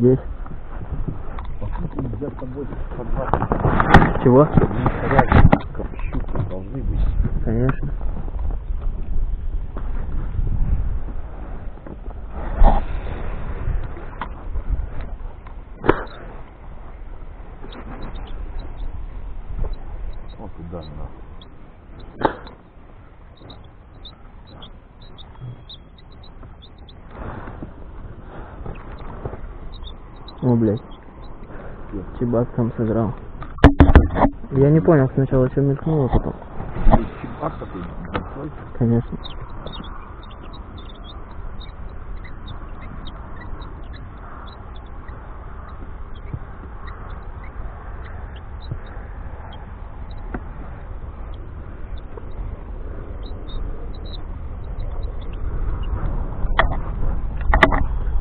здесь. Нельзя с тобой по 20 Чего? порядков щуки должны быть. Конечно. Вот туда нахуй. О, блядь. Чебак там сыграл. Я не понял сначала, что мелькнуло потом. Конечно.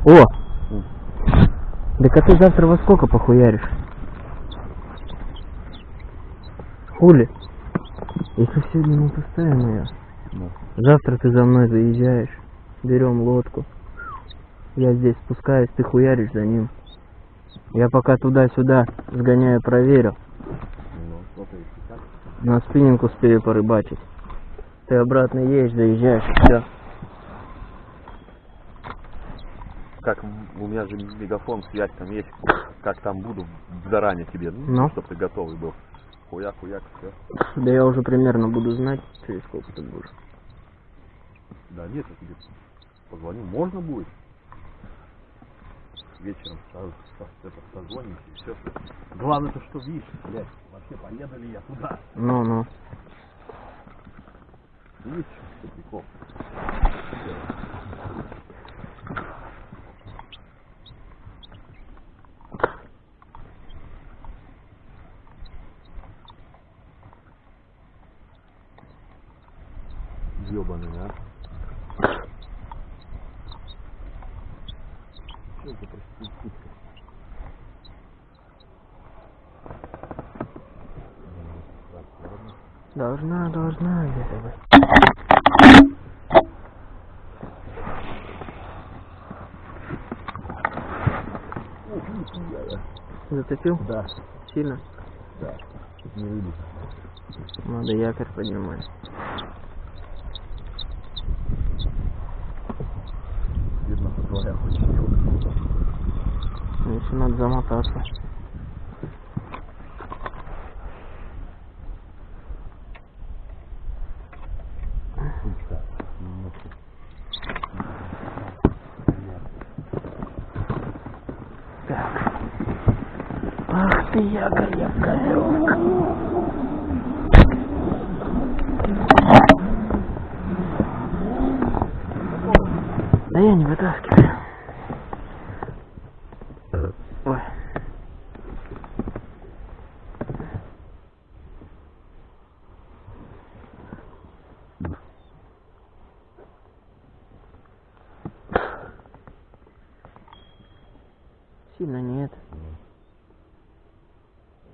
О! Так а ты завтра во сколько похуяришь? Хули? Если сегодня не поставим ее, Ну. завтра ты за мной заезжаешь, берем лодку. Я здесь спускаюсь, ты хуяришь за ним. Я пока туда-сюда сгоняю, проверю. На спиннинг успею порыбачить. Ты обратно едешь, заезжаешь, все. Как у меня же мегафон, связь там есть. Как там буду заранее тебе, ну, Ну. чтобы ты готовый был. Хуяк, хуяк, все. Да я уже примерно буду знать, через сколько ты будешь. Да нет, я тебе позвоню. Можно будет? Вечером созвонимся и все. Главное то, что видишь, блядь, вообще поеду ли я туда. Ну-ну. Видишь, что Ёбаный, а? Что это проститутка? Должна, должна где-то. Ух, нихуя, да. Сильно? да. Не вылез. Надо якорь поднимать. Видно, что твоя хочет. Еще надо замотаться. Сука. немножко. Так. Ах ты, якорь, якорек. Да я не вытаскиваю. Ой.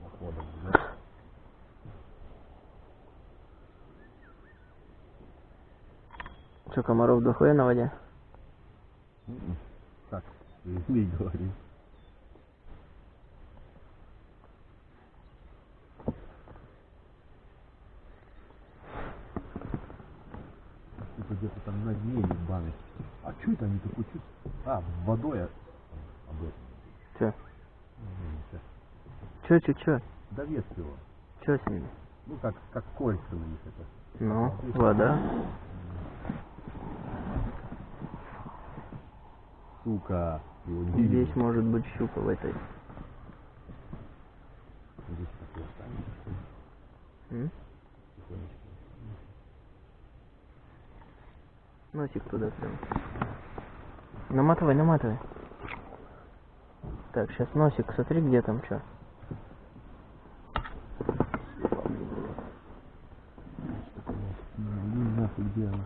Походом, да? Что, комаров дохуя на воде? М-м. Так, не говори. Где-то там на дне ебаный. А что это они такой чуть... А, водой Че, че, че? Довес его. Че с ними? Ну как, как кольца у них это. Ну, вода. Сука. Его не видно. Здесь может быть щука в этой. Здесь такой останется. Носик туда прям. Наматывай, наматывай. Так, сейчас носик, смотри, где там что. Она?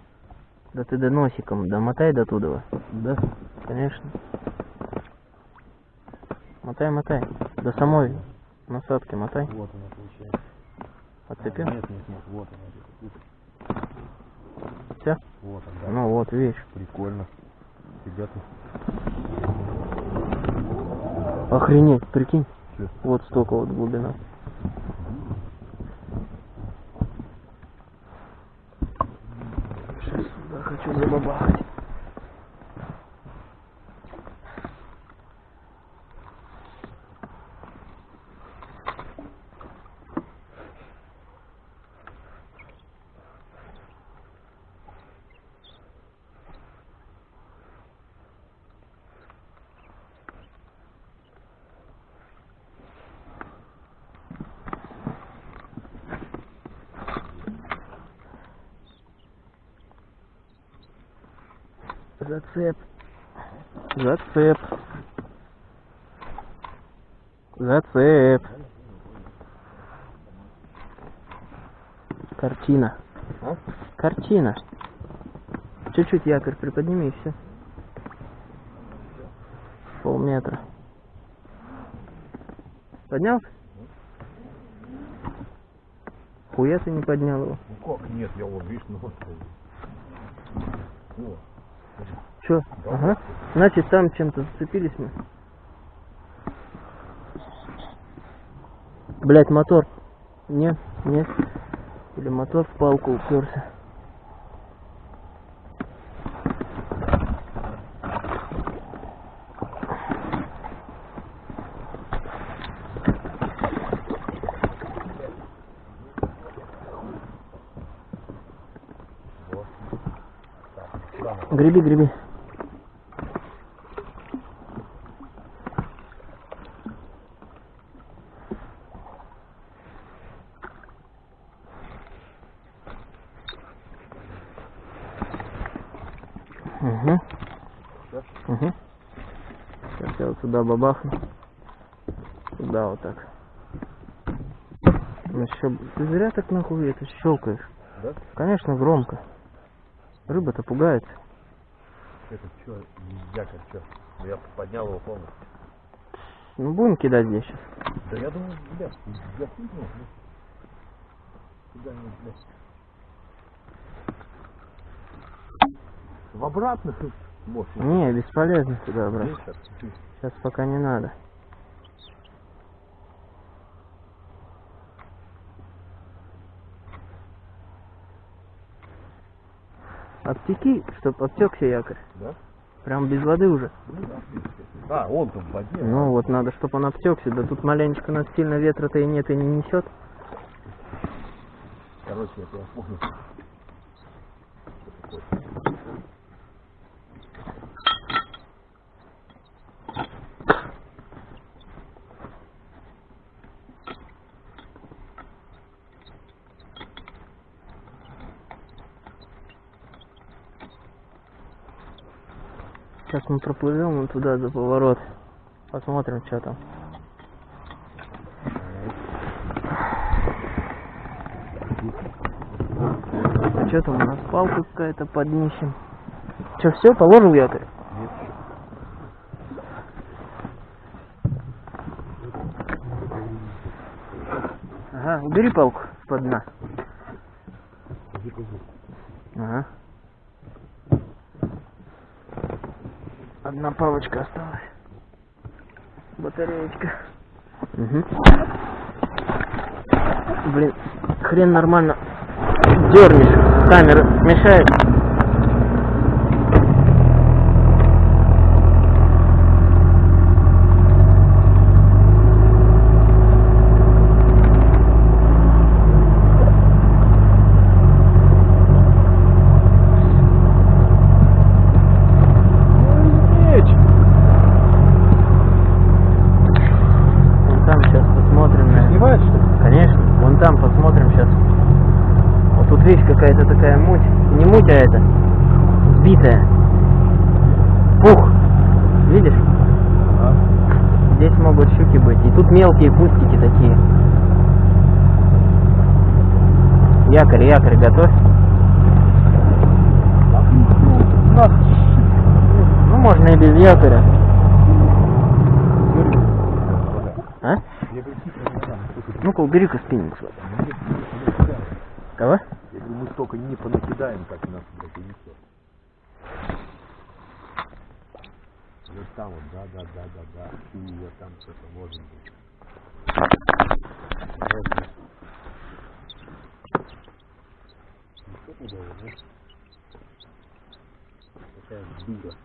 Да ты до носиком, домотай до туда. Да? Конечно. Мотай, мотай. До самой Насадки мотай. Вот она получается. Отцепил? А, Нет, нет, нет, вот она. Все? Вот она, да. Ну вот, видишь. Прикольно. Ребята, Охренеть, прикинь. Чё? Вот столько вот глубина. Сейчас сюда хочу забабахать. Зацеп. Зацеп. Зацеп. Картина. А? Картина. Чуть-чуть якорь приподними и все. Полметра. Поднял? Хуя ты не поднял его. ну как нет, я вот, видишь, ну вот. О, Че? Ага. Значит, там чем-то зацепились мы. Блять, мотор. Нет, нет. Или мотор в палку уперся. Греби, греби. Угу. Всё? Угу. Сейчас я вот сюда бабахну. Сюда вот так. Ну щё, ты зря так нахуй это щелкаешь. Да? Конечно, громко. Рыба-то пугается. Это что, якорь, что? Я поднял его полностью. Ну будем кидать здесь сейчас. Да я думаю, блядь, я понял. ну. Куда-нибудь, блядь. В обратных может. Не, бесполезно сюда брать. Сейчас пока не надо. Обтеки, чтоб обтекся якорь. Да? Прям без воды уже. Ну да. А, он там в воде. Ну вот надо, чтобы он обтекся. Да тут маленечко нас сильно ветра-то и нет, и не несет. Короче, я. Сейчас мы проплывем вон туда за поворот. Посмотрим, что там. А что там у нас палка какая-то под днищем? Че, все, положил якорь? Ага, убери палку под дна. Ага. Одна палочка осталась. Батареечка. Угу. Блин, хрен нормально дернешь. Камера мешает. Меч! Вон там сейчас посмотрим. наверное. Снимаешь, что ли? Конечно, вон там посмотрим сейчас. Видишь какая-то такая муть. Не муть, а это сбитая. Пух. Видишь? А? Здесь могут щуки быть. И тут мелкие кустики такие. Якорь, якорь готовь. Ну. Ну, можно и без якоря. А? Ну-ка, убери-ка спиннинг. Кого? Говорю, мы столько не понакидаем, как нас, блядь, унесет. Вот там вот, да, да, да, да, да. И вот там что-то может быть. Ну, что туда, да? Такая дура.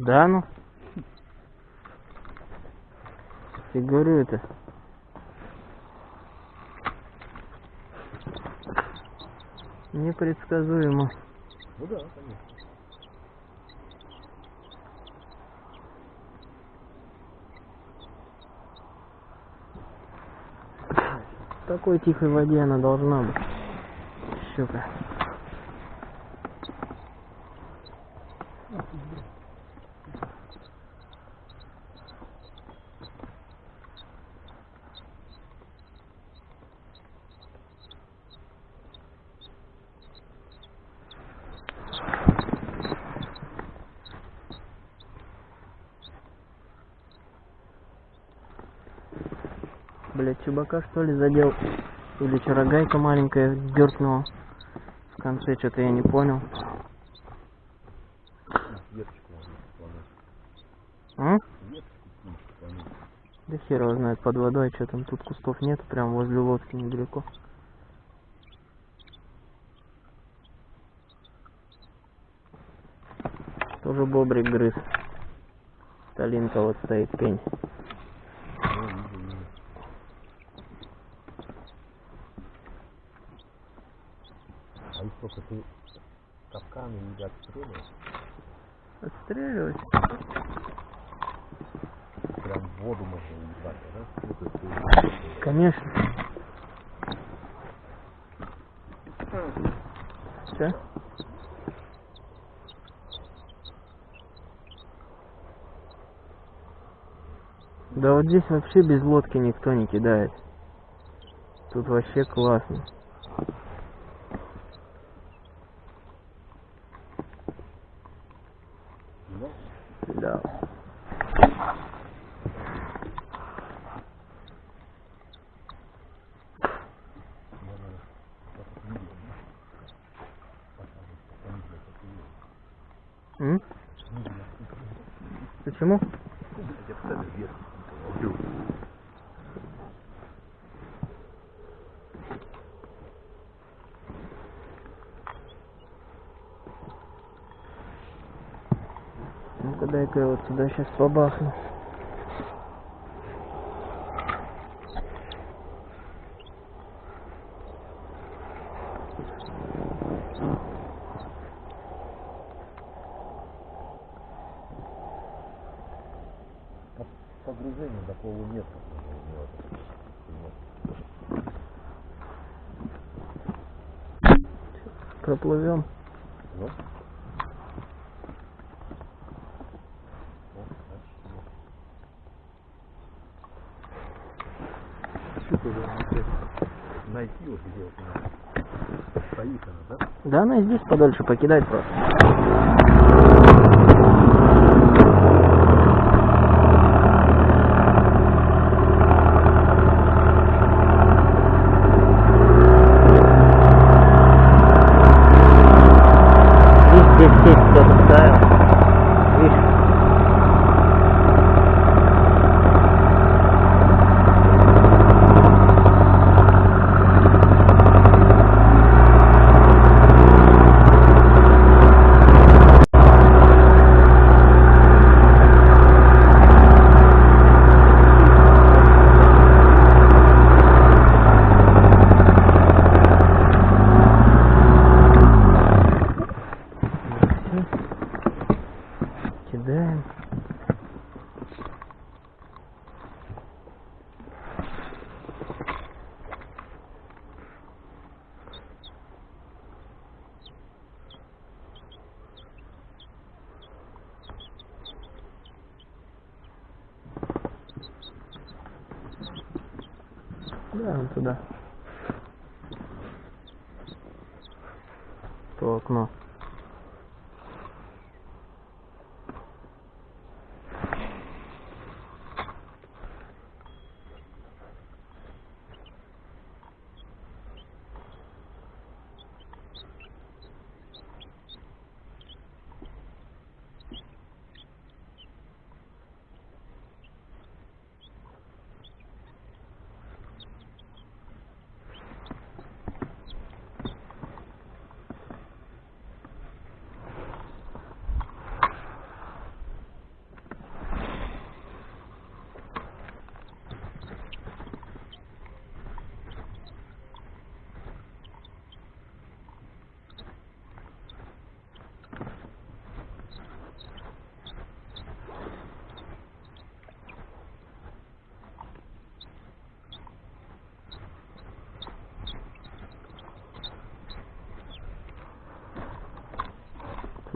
Да, ну. Я говорю это. Непредсказуемо. Ну да, конечно. В такой тихой воде она должна быть. Щука. Чубака что ли задел? Или чарогайка маленькая дернула? В конце что-то я не понял. Сломать. Да хер его знает под водой, что там тут кустов нет, прям возле лодки недалеко. Тоже бобрик грыз. Сталинка вот стоит пень. Ну, вижу, вижу. А их сколько ты капканы или отстреливаешь? Отстреливать? Прям в воду можно ебать, да? Конечно. Все? Да вот здесь вообще без лодки никто не кидает. Тут вообще классно. Да? Да. Надо как видео, да? Показывать, как видео, как видео. М? Видео. Почему? Я поставлю вверх. Смотрю. Ну-ка дай-ка я вот сюда сейчас побахну. По- Погружение до полуметра. надо делать. Проплывем. Ну? О, значит, ну. Щука же надо где-то найти вот где вот она. Стоит да? Да она здесь подольше покидать просто.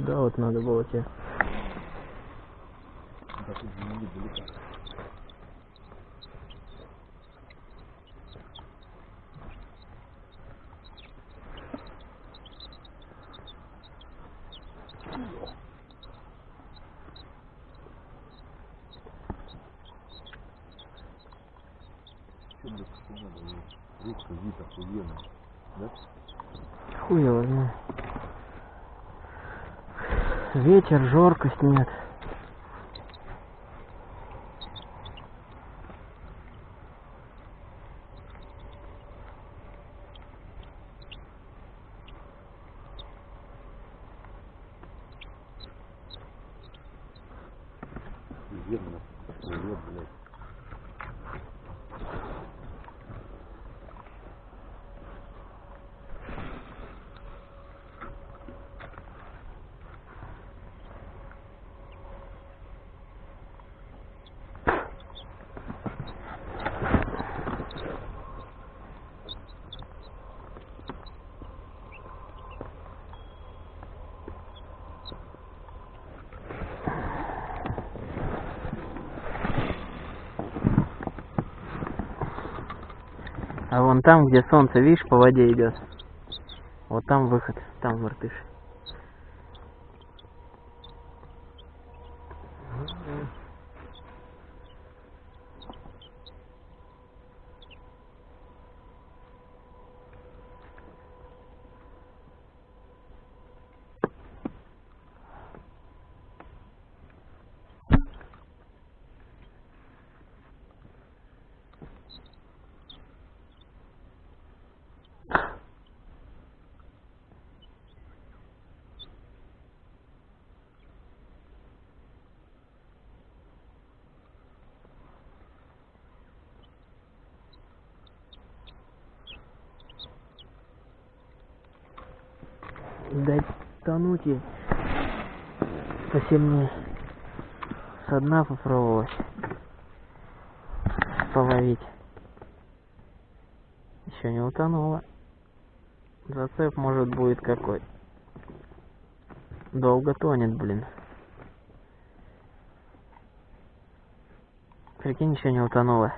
Туда вот надо было тебе. Надо? Речка вид охуенный. Да? Хуй его знает. Ветер, жоркость нет. Охуенно. Привет, блядь. А вон там, где солнце, видишь, по воде идет. Вот там выход, там выртыш. Дать тонуть ей посильнее. Со дна попробовать половить. Еще не утонула. Зацеп может будет какой. Долго тонет, блин. Прикинь, еще не утонула.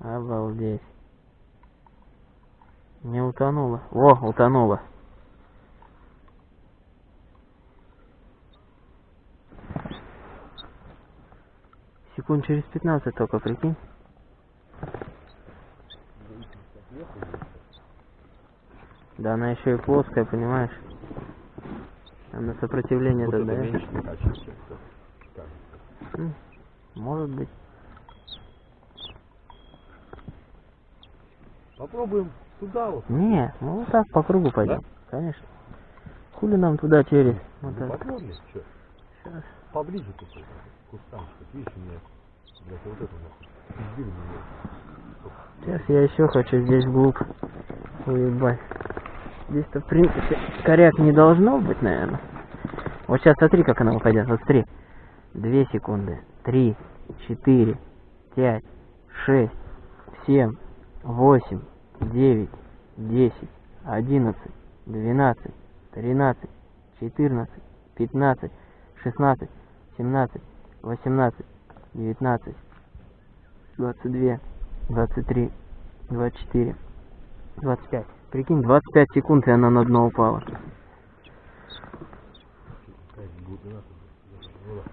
Обалдеть. Не утонула. О, утонула. Секунд через 15 только, прикинь. Да она еще и плоская, понимаешь? Она сопротивление Вот это тогда. М, Может быть. Попробуем туда вот. Не, ну вот так по кругу пойдем. Конечно. Хули нам туда через? Вот Ну, так. что? Щас. Поближе тут вот, кустанчик. Видишь, у меня, блядь, вот это вот. Пиздили меня. Сейчас я еще хочу здесь вглубь уебать. Здесь-то, в принципе, коряк не должно быть, наверное. Вот сейчас смотри, как она выходит. Вот смотри. Две секунды. Три, четыре, пять, шесть, семь, восемь, девять, десять, одиннадцать, двенадцать, тринадцать, четырнадцать, пятнадцать, шестнадцать, семнадцать, восемнадцать, девятнадцать, двадцать две, 23, 24, 25. Прикинь, 25 секунд, и она на дно упала.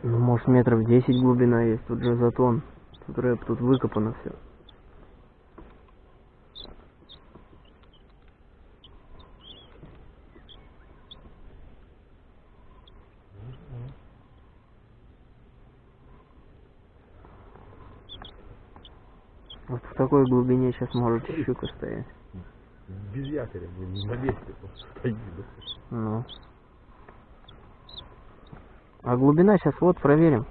Ну, может, метров 10 глубина есть. Тут же затон. Тут рэп, тут выкопано все. Вот в такой глубине сейчас может щука стоять. Без якоря, блин, на месте просто стоит. Ну. А глубина сейчас вот проверим.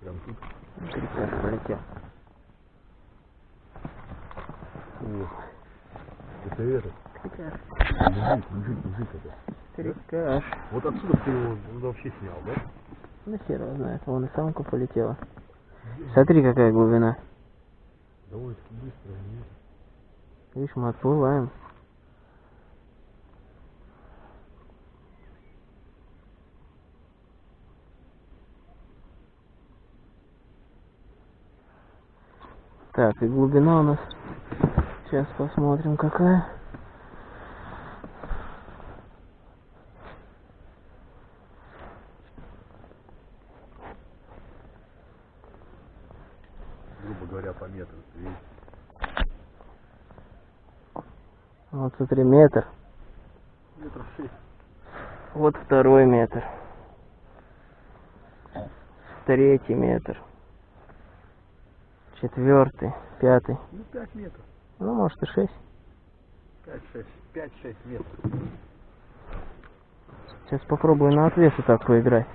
Прям тут. Это этот. Мужик, мужик, мужик это. Крикаш. Вот отсюда ты его ну, вообще снял, да? Да хер его знает, вон и самка полетела. Смотри, какая глубина. Довольно-таки быстро. Нет. Видишь, мы отплываем. Так, и глубина у нас. Сейчас посмотрим, какая. Грубо говоря, по метру. ты видишь? Смотри, метр. Метров шесть. Вот второй метр. Третий метр. Четвертый, пятый. Ну, пять метров. Ну, может и шесть. Пять-шесть. Пять-шесть метров. Сейчас попробую на отвесе так поиграть.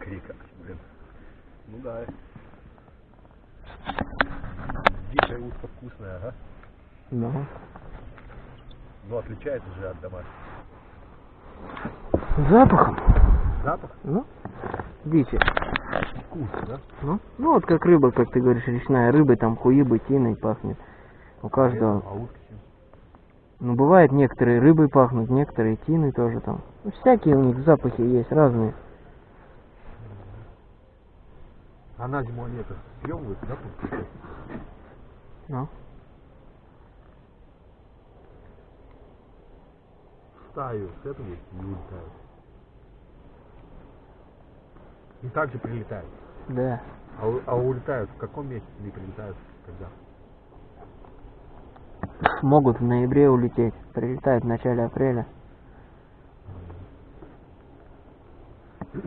Крика, блин. Ну да. Дикая утка вкусная, ага. Ну. Но отличается же от домашней. Запахом. Запах Ну, дичи. вкус, да? Ну, ну вот как рыба, как ты говоришь, речная рыба, там хуибы, тиной пахнет. У каждого. А чем? Ну, бывает, некоторые рыбой пахнут, некоторые тиной тоже там. Ну, всякие у них запахи есть, разные. А на зиму они это съемывают, да? Ну. Стаю с этого и улетают. И также прилетают. Да. А, а улетают в каком месяце не прилетают? Когда? Могут в ноябре улететь. Прилетают в начале апреля.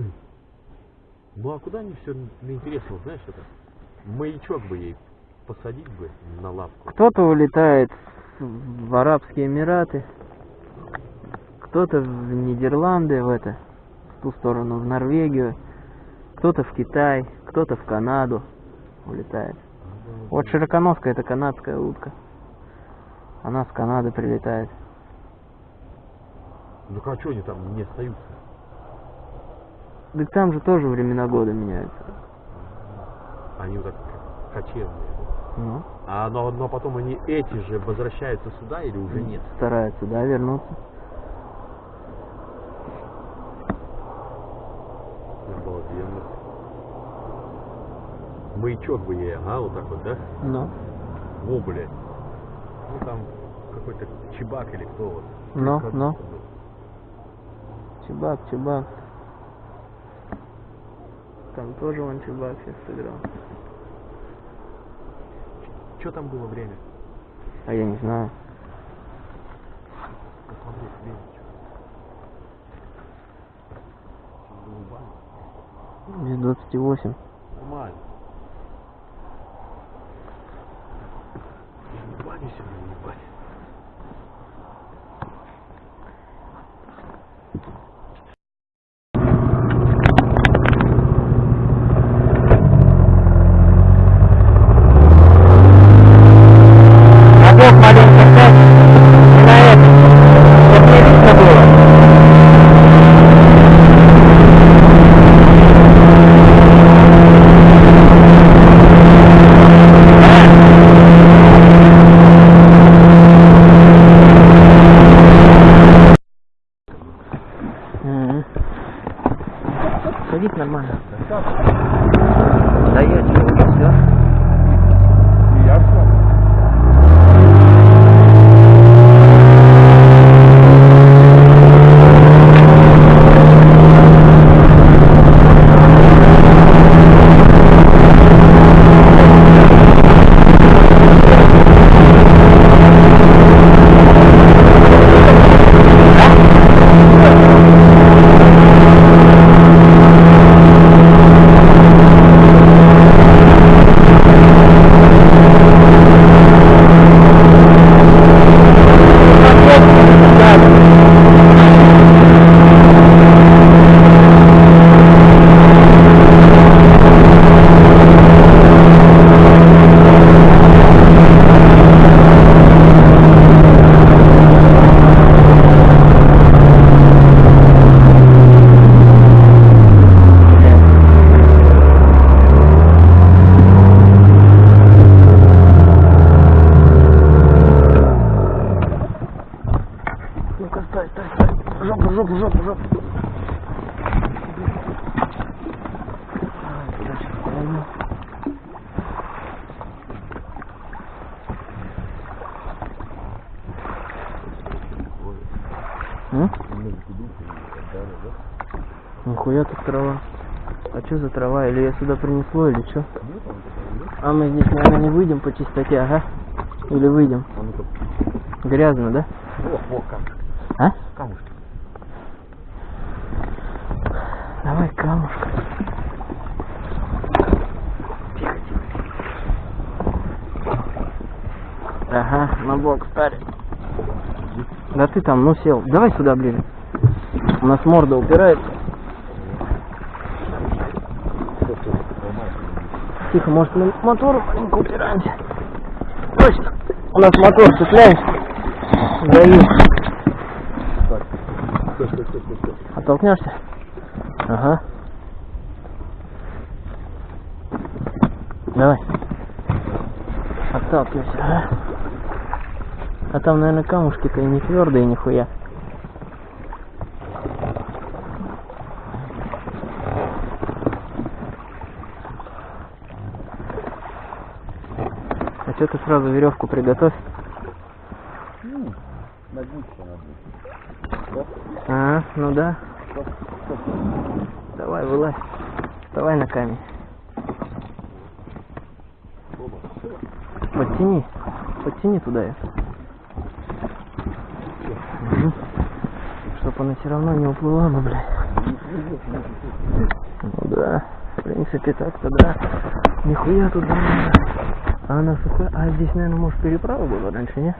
Ну а куда они все интересно, знаешь это? Маячок бы ей посадить бы на лапку. Кто-то улетает в Арабские Эмираты, кто-то в Нидерланды, в это, в ту сторону, в Норвегию, кто-то в Китай, кто-то в Канаду улетает. Вот широконоска это канадская утка. Она с Канады прилетает. Ну а что они там не остаются? Так там же тоже времена года меняются. Они вот так кочевные. да? Ну, А но, но потом они эти же возвращаются сюда или уже нет? стараются, да, вернуться. Маячок бы ей, ага, вот так вот, да? Ну, Во, блядь. Ну там какой-то чебак или кто вот. Ну, Как ну. чебак, чебак. Там тоже вон чебак сейчас сыграл. Что там было время? А я не знаю. Посмотреть время. Без 28. Нормально. В баню сюда принесло, или что? А мы здесь, наверное, не выйдем по чистоте, ага? Или выйдем? А. Грязно, да? О, о, камушки. А? Камушки. Давай камушка. Тихо, тихо. Ага, на бок старик. Да ты там, ну сел. Давай сюда ближе. У нас морда упирается. Что ты ломаешь? Тихо, может мы мотором маленько упираемся. Точно. У нас мотор цепляемся. Даю. Оттолкнешься? Ага. Давай. Отталкивайся. А там, наверное, камушки-то и не твердые нихуя. А что ты сразу веревку приготовь? Надо. А, ну да. Давай, вылазь. Вставай на камень. Подтяни. Подтяни туда ее. Чтоб она все равно не уплыла бы, блядь. Ну да. В принципе, так-то да. Нихуя тут да. А она сухая. А здесь, наверное, может переправа была раньше, не?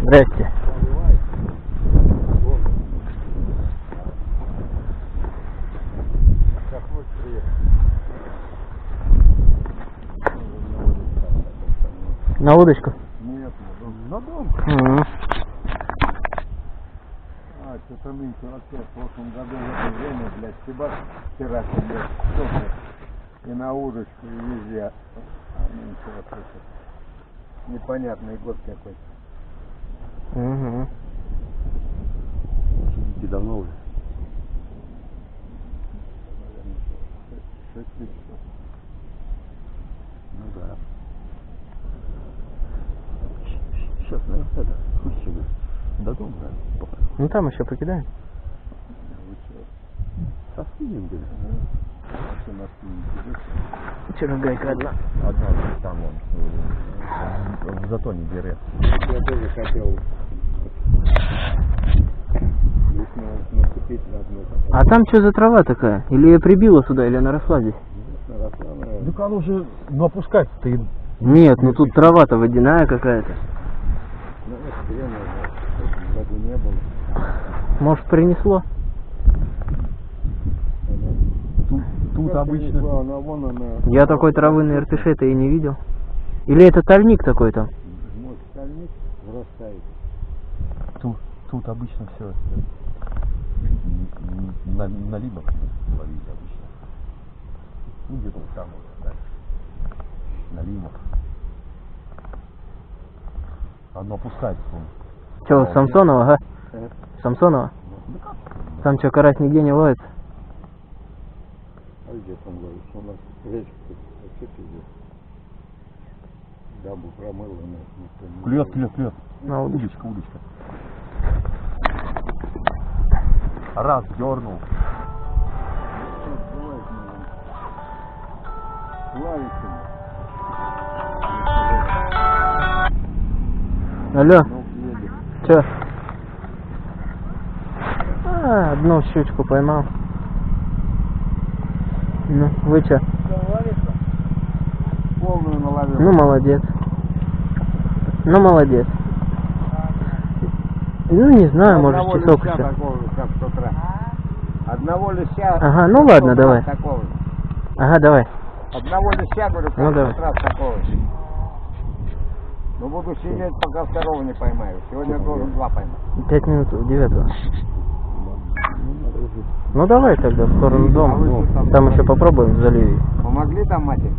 Здрасте. На удочку. Нет, на дом. На дом. Мгм. Нынче вообще в прошлом году в это время, блядь, стебак вчера, блядь, блядь, и на удочку, и везде. А вот это непонятный год какой-то. Мгм. Сидите давно уже? Шесть-. Ну да. Сейчас, наверное, это, хуй себе. До дома, наверное. Ну там еще покидаем. Со спиннингами? А что на спиннинге идёшь? Вчера гайка одна. Одна там он, э, в затоне дерет. Я тоже хотел здесь на- наступить на одну А там что за трава такая? Или ее прибило сюда, или она росла здесь? Так оно уже, ну опускается-то и... Нет, ну тут трава-то водяная какая-то. Ну, это не было. Может принесло? Тут, тут Как обычно... принесла, Она вон она. Я такой травы на Иртыше-то и не видел. Или это тальник такой там? Может, стальник вырастает. Тут, тут обычно все на, на либах ловить обычно. Ну, где-то вот там вот дальше. На лимах. Оно опускается. вон. Че, Самсонова, ага? Самсонова? Там что, карась нигде не ловится? А где там ловишь? У нас речка тут вообще пиздец. Дамбу промыла, но никто не Клюет, ловит. клюет, клюет. На удочку. Удочка, удочка. Раз, дернул. Алло, Ну, че? А, одну щучку поймал. Ну, вы че? Полную наловил. Ну, молодец. Ну, молодец. Ну, не знаю, может, часок еще. такого как. Одного леща. Ага, ну ладно, давай. Такого. Ага, давай. Одного леща, говорю, Ну, давай. раз такого. Ну, буду сидеть, пока второго не поймаю. Сегодня должен два поймать. Пять минут девятого. Ну давай тогда в сторону дома. А что там? Там еще попробуем в заливе. Помогли там, матери?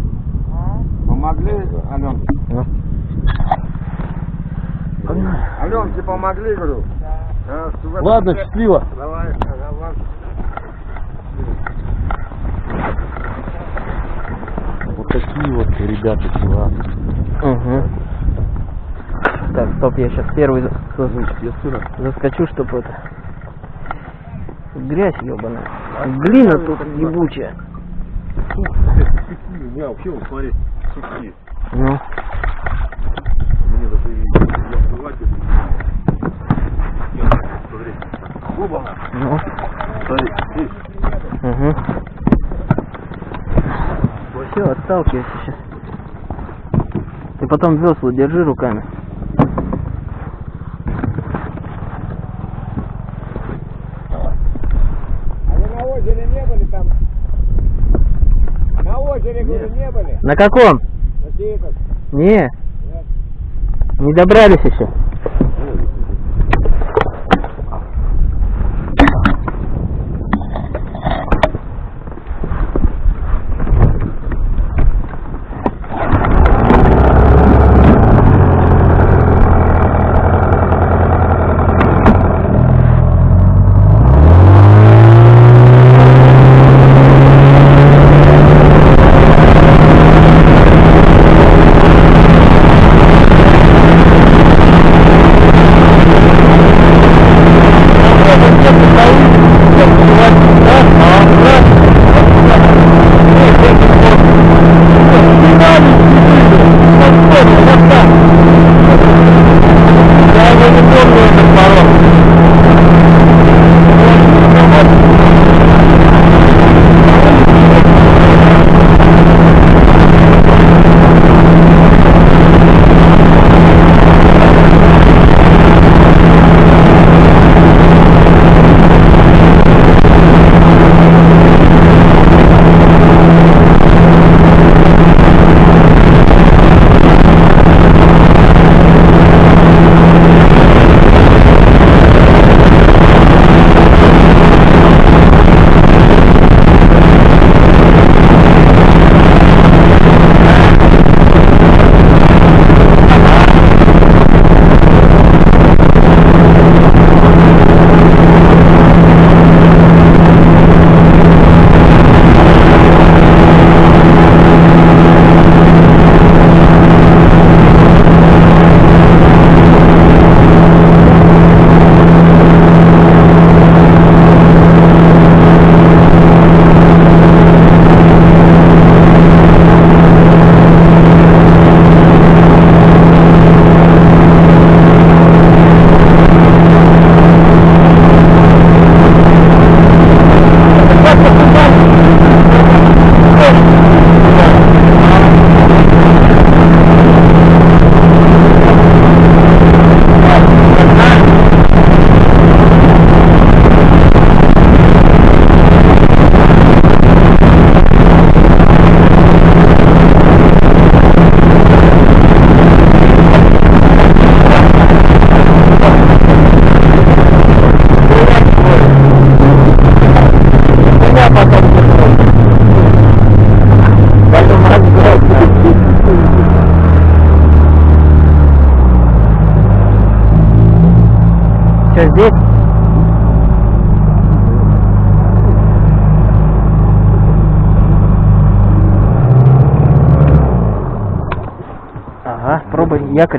Помогли, Аленке? Ну. Аленке помогли, говорю? А, в этом Ладно, счастливо. Давай, ага, ладно. такие вот ребята классные. Угу. Так, стоп, я сейчас первый Ну, заскочу, чтобы это... Грязь ебаная. Глина тут ебучая. Не, вообще, вот смотри, сухие. Ну, Мне даже и я открыватель. Смотри. Оба! ну, Смотри, здесь. угу. Все, отталкивайся сейчас. Ты потом весла держи руками. А вы на озере не были там? На озере, говорю, не были? На каком? На. Не. Не добрались еще.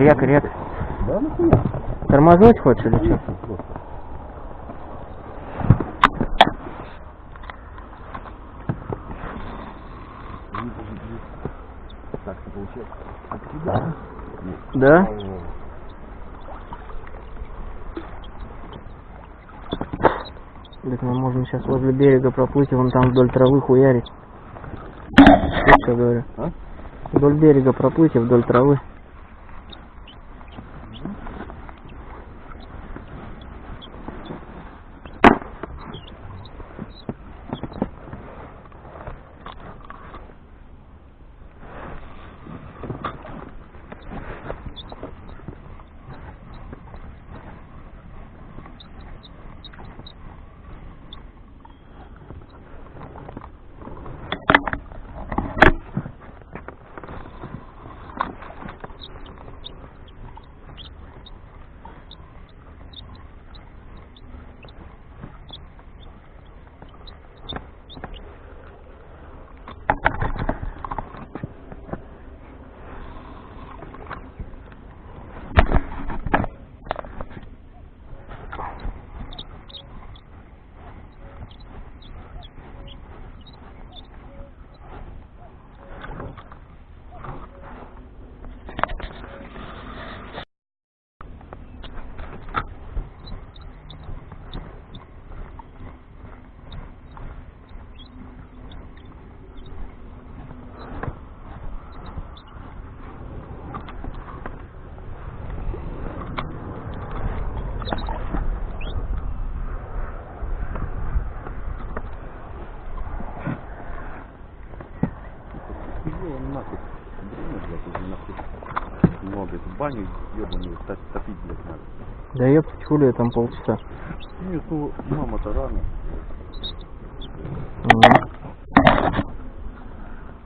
Якорь, якорь. Да, нахуя? Тормознуть хочешь или что? Так, ты получается. Да? Так мы можем сейчас возле берега проплыть, и вон там вдоль травы хуярить. Слышь, говорю? А? Вдоль берега проплыть и вдоль травы. Да я там полчаса. Нет, ну, мама-то рано. Мгм.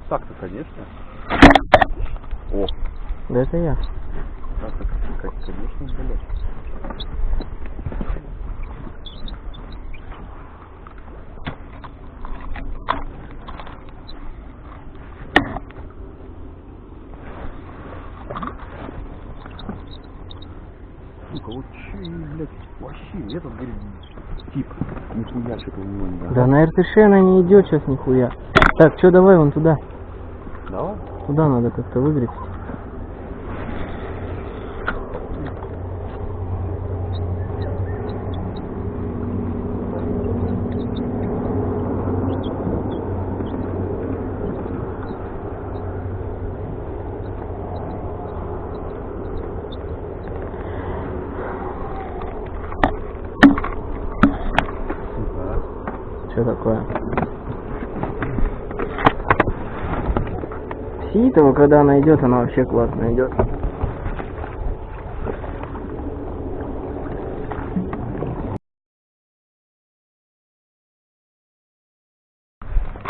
Так-то, конечно. О, Да это я. так-то, конечно, блядь. Сука, вот че, блядь, вообще, этот, говорит, тип, нихуя что-то у него не Да на РТШ она не идет сейчас нихуя. Так, что давай вон туда. Давай. Туда надо как-то выгреть. Сука, Что такое? Ситова, когда она идет, она вообще классно идет.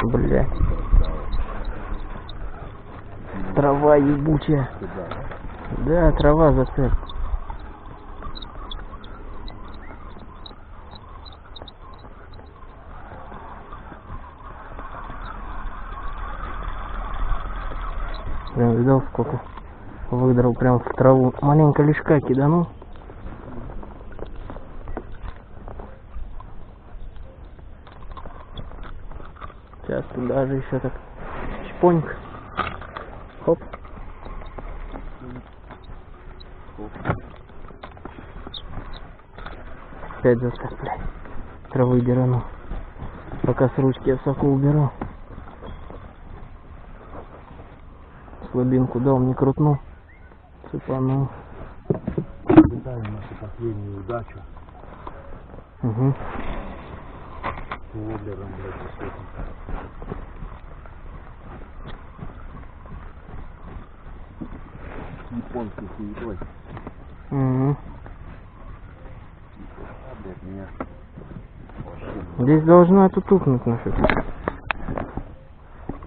Бля. Трава ебучая. Да, трава зацеп. Прям видал сколько выдрал прям в траву. Маленько лишка киданул. Сейчас туда же еще так чпоньк. Хоп. Опять зацеп, блядь. Травы дерану. Пока с ручки я соку уберу. Слабинку дал, не крутнул. Цепанул. Наблюдаем нашу последнюю удачу. Угу. Воблером, блядь. Японской хуетой. Угу. А, Здесь должна тут укнуть нафиг.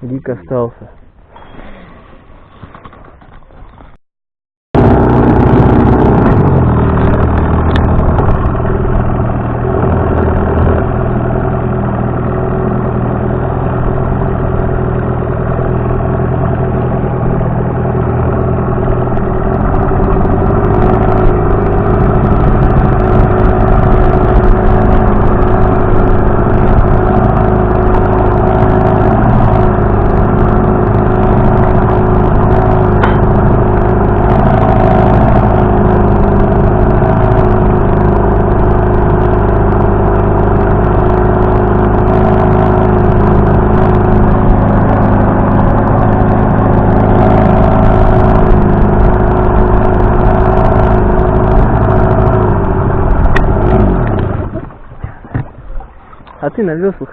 Дик остался. А ты на веслах?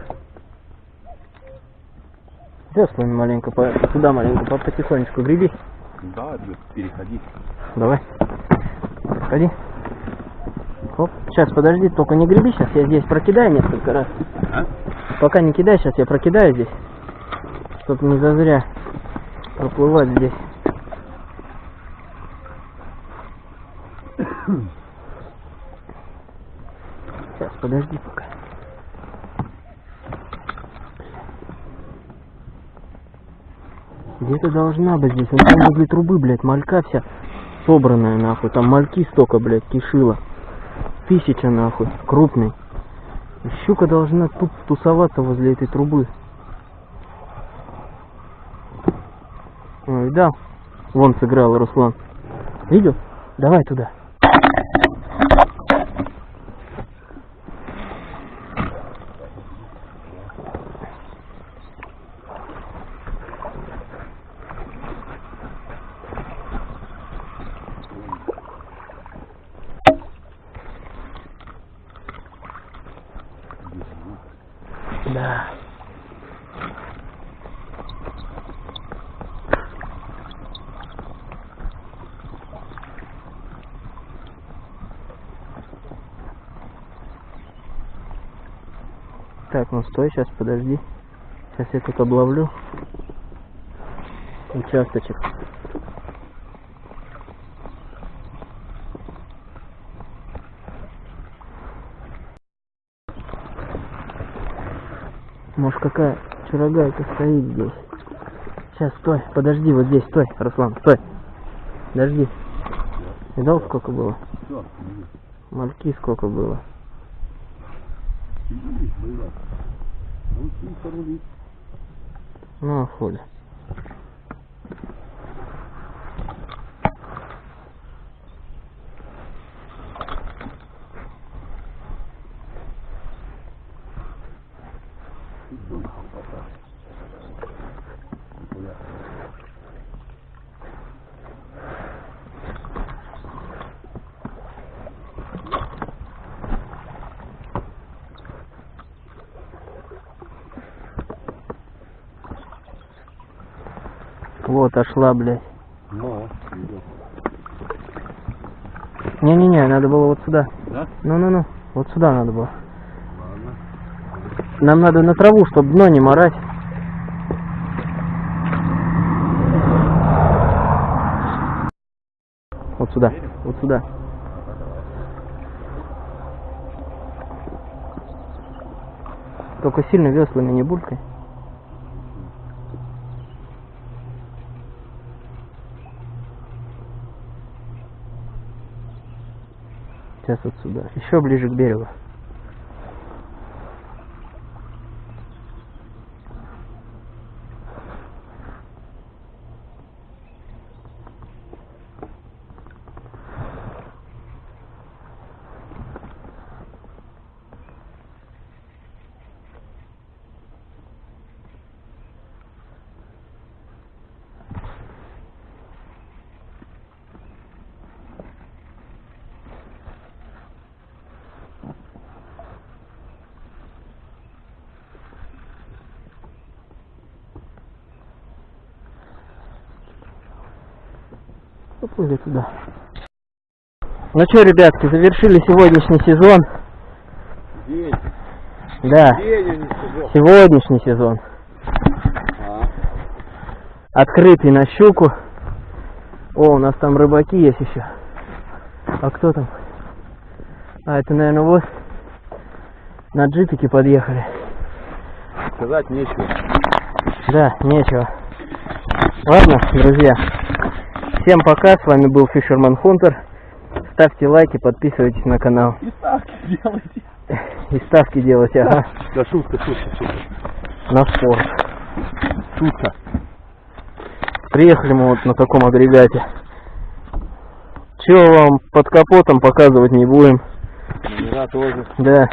Веслами маленько, по... сюда маленько, по- потихонечку греби. Да, переходи. Давай. Подходи. Хоп. Сейчас, подожди, только не греби, сейчас я здесь прокидаю несколько раз. А? Пока не кидай, сейчас я прокидаю здесь. Чтоб не зазря проплывать здесь. Сейчас, подожди пока. Где-то должна быть здесь. Он там возле трубы, блядь, малька вся собранная, нахуй. Там мальки столько, блядь, кишила. Тысяча, нахуй. Крупный. Щука должна тут тусоваться возле этой трубы. Ой, да. Вон сыграл Руслан. Видел? Давай туда. Да. Так, ну стой, сейчас подожди. Сейчас я тут обловлю. Участочек. Может какая чурагайка стоит здесь. Сейчас, стой, подожди, вот здесь, стой, Руслан, стой. Подожди. Видал, сколько было? Мальки сколько было. Видишь, было. Ну, тихо рулить. Ну, а хули. Нихуя. Вот, ошла, блядь. Ну, идет. Не-не-не, надо было вот сюда. Да? Ну-ну-ну, вот сюда надо было. Ладно. Нам надо на траву, чтобы дно не морать. Вот сюда, вот сюда. Только сильно веслами не булькай. Сейчас вот сюда. Еще ближе к берегу. Поплыли туда. Ну что, ребятки, завершили сегодняшний сезон. День. Да, День, а сезон. сегодняшний сезон. А, Открытый на щуку. О, у нас там рыбаки есть еще. А кто там? А, это, наверное, вот на джипике подъехали. сказать нечего. Да, нечего. Ладно, друзья. Всем пока, с вами был Fisherman Hunter. Ставьте лайки, подписывайтесь на канал. И ставки делайте. И ставки делайте, ага, Да, шутка, шутка, шутка. на спорт. Шутка. Приехали мы вот на таком агрегате. Чего вам под капотом показывать не будем. Номера тоже. Да.